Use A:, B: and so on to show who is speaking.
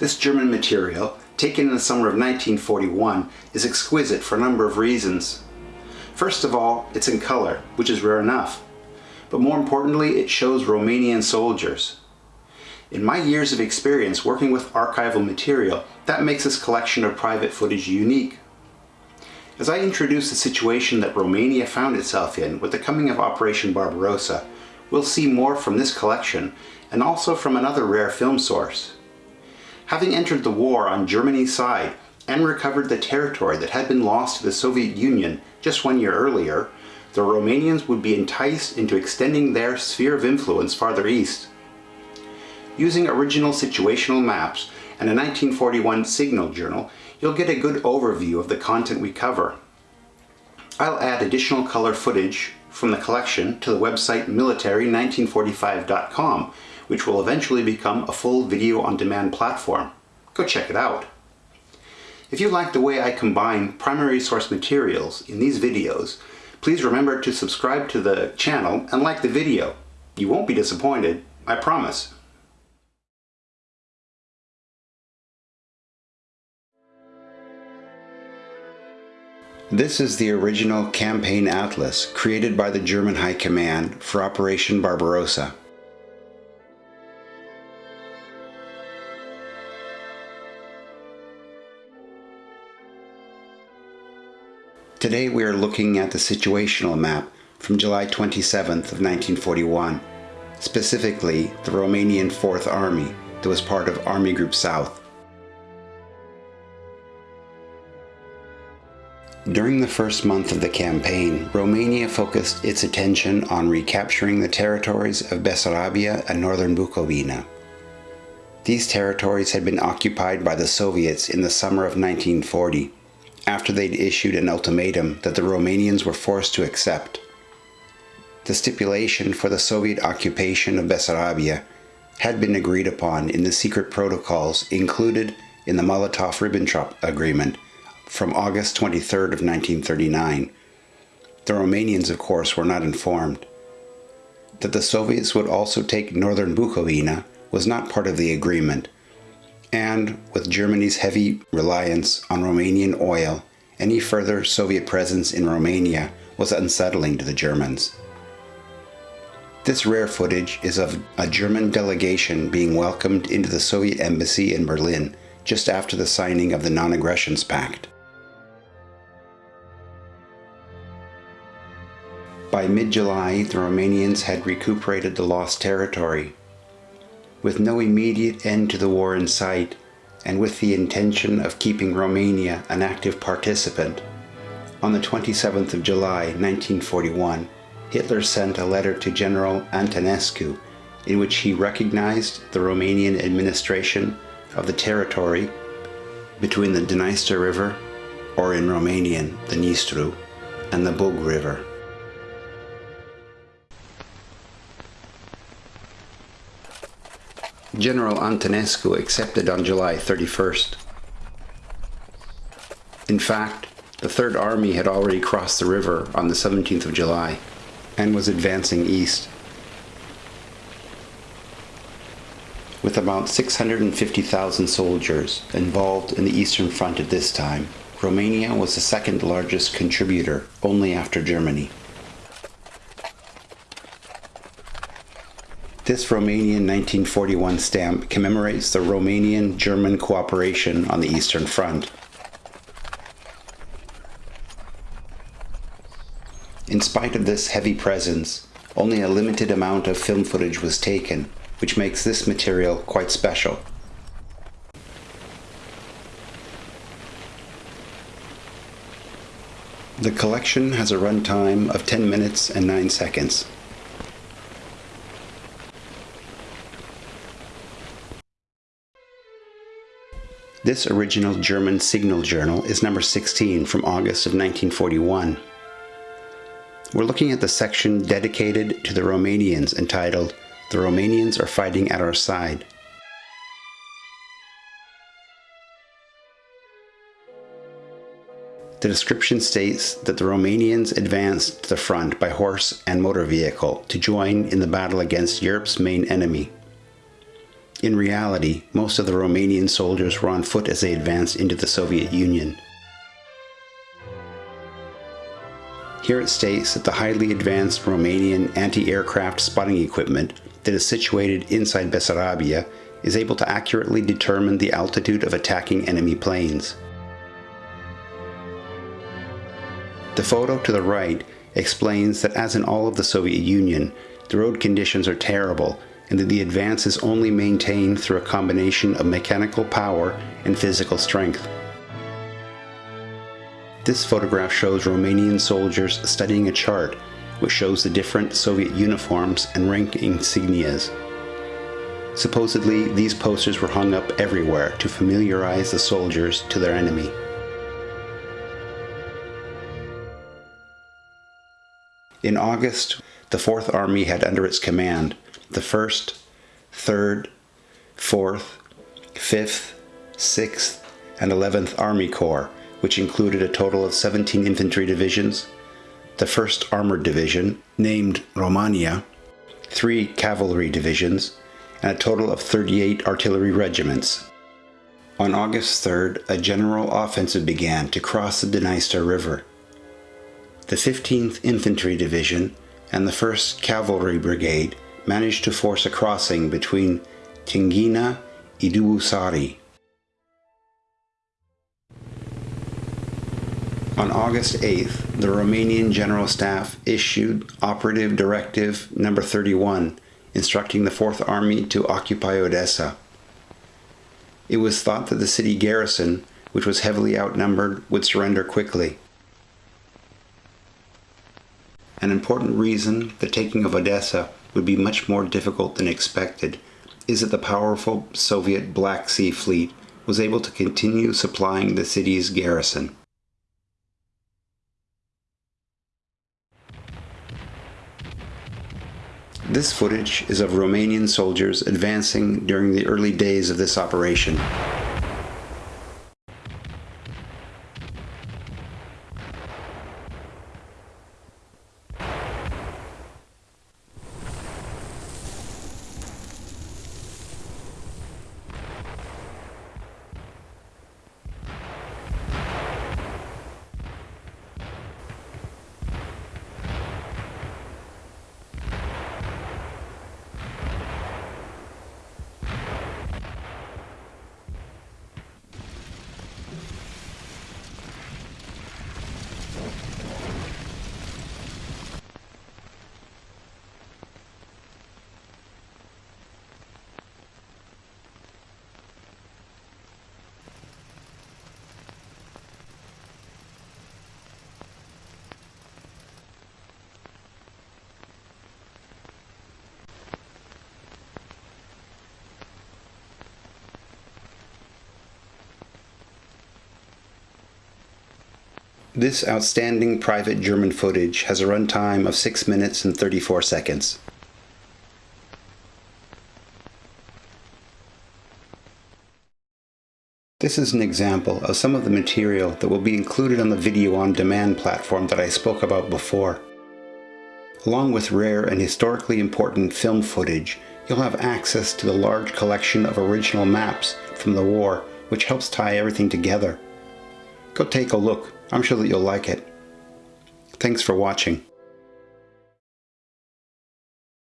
A: This German material, taken in the summer of 1941, is exquisite for a number of reasons. First of all, it's in color, which is rare enough. But more importantly, it shows Romanian soldiers. In my years of experience working with archival material, that makes this collection of private footage unique. As I introduce the situation that Romania found itself in with the coming of Operation Barbarossa, we'll see more from this collection and also from another rare film source. Having entered the war on Germany's side and recovered the territory that had been lost to the Soviet Union just one year earlier, the Romanians would be enticed into extending their sphere of influence farther east. Using original situational maps and a 1941 signal journal, you'll get a good overview of the content we cover. I'll add additional color footage from the collection to the website military1945.com which will eventually become a full video on demand platform. Go check it out. If you like the way I combine primary source materials in these videos, please remember to subscribe to the channel and like the video. You won't be disappointed, I promise. This is the original campaign atlas created by the German High Command for Operation Barbarossa. Today we are looking at the situational map from July 27th of 1941, specifically the Romanian 4th Army that was part of Army Group South. During the first month of the campaign, Romania focused its attention on recapturing the territories of Bessarabia and northern Bukovina. These territories had been occupied by the Soviets in the summer of 1940 after they'd issued an ultimatum that the Romanians were forced to accept. The stipulation for the Soviet occupation of Bessarabia had been agreed upon in the secret protocols included in the Molotov-Ribbentrop Agreement from August 23rd of 1939. The Romanians, of course, were not informed. That the Soviets would also take northern Bukovina was not part of the agreement, and with Germany's heavy reliance on Romanian oil, any further Soviet presence in Romania was unsettling to the Germans. This rare footage is of a German delegation being welcomed into the Soviet embassy in Berlin just after the signing of the Non-Aggressions Pact. By mid-July, the Romanians had recuperated the lost territory with no immediate end to the war in sight, and with the intention of keeping Romania an active participant, on the 27th of July 1941, Hitler sent a letter to General Antonescu in which he recognized the Romanian administration of the territory between the Dniester River, or in Romanian, the Nistru, and the Bug River. General Antonescu accepted on July 31st. In fact, the Third Army had already crossed the river on the 17th of July and was advancing east. With about 650,000 soldiers involved in the Eastern Front at this time, Romania was the second largest contributor only after Germany. This Romanian 1941 stamp commemorates the Romanian-German cooperation on the Eastern Front. In spite of this heavy presence, only a limited amount of film footage was taken, which makes this material quite special. The collection has a runtime of 10 minutes and 9 seconds. This original German signal journal is number 16 from August of 1941. We're looking at the section dedicated to the Romanians entitled The Romanians are Fighting at Our Side. The description states that the Romanians advanced to the front by horse and motor vehicle to join in the battle against Europe's main enemy. In reality, most of the Romanian soldiers were on foot as they advanced into the Soviet Union. Here it states that the highly advanced Romanian anti-aircraft spotting equipment that is situated inside Bessarabia is able to accurately determine the altitude of attacking enemy planes. The photo to the right explains that as in all of the Soviet Union, the road conditions are terrible and that the advance is only maintained through a combination of mechanical power and physical strength. This photograph shows Romanian soldiers studying a chart which shows the different Soviet uniforms and rank insignias. Supposedly, these posters were hung up everywhere to familiarize the soldiers to their enemy. In August, the Fourth Army had under its command the 1st, 3rd, 4th, 5th, 6th, and 11th Army Corps, which included a total of 17 infantry divisions, the 1st Armored Division, named Romania, three cavalry divisions, and a total of 38 artillery regiments. On August 3rd, a general offensive began to cross the Dniester River. The 15th Infantry Division and the 1st Cavalry Brigade managed to force a crossing between Tighina and Dubasari. On August 8th, the Romanian General Staff issued Operative Directive Number 31 instructing the Fourth Army to occupy Odessa. It was thought that the city garrison, which was heavily outnumbered, would surrender quickly. An important reason the taking of Odessa would be much more difficult than expected is that the powerful Soviet Black Sea Fleet was able to continue supplying the city's garrison. This footage is of Romanian soldiers advancing during the early days of this operation. This outstanding private German footage has a runtime of 6 minutes and 34 seconds. This is an example of some of the material that will be included on the video on demand platform that I spoke about before. Along with rare and historically important film footage, you'll have access to the large collection of original maps from the war, which helps tie everything together. Go take a look. I'm sure that you'll like it. Thanks for watching.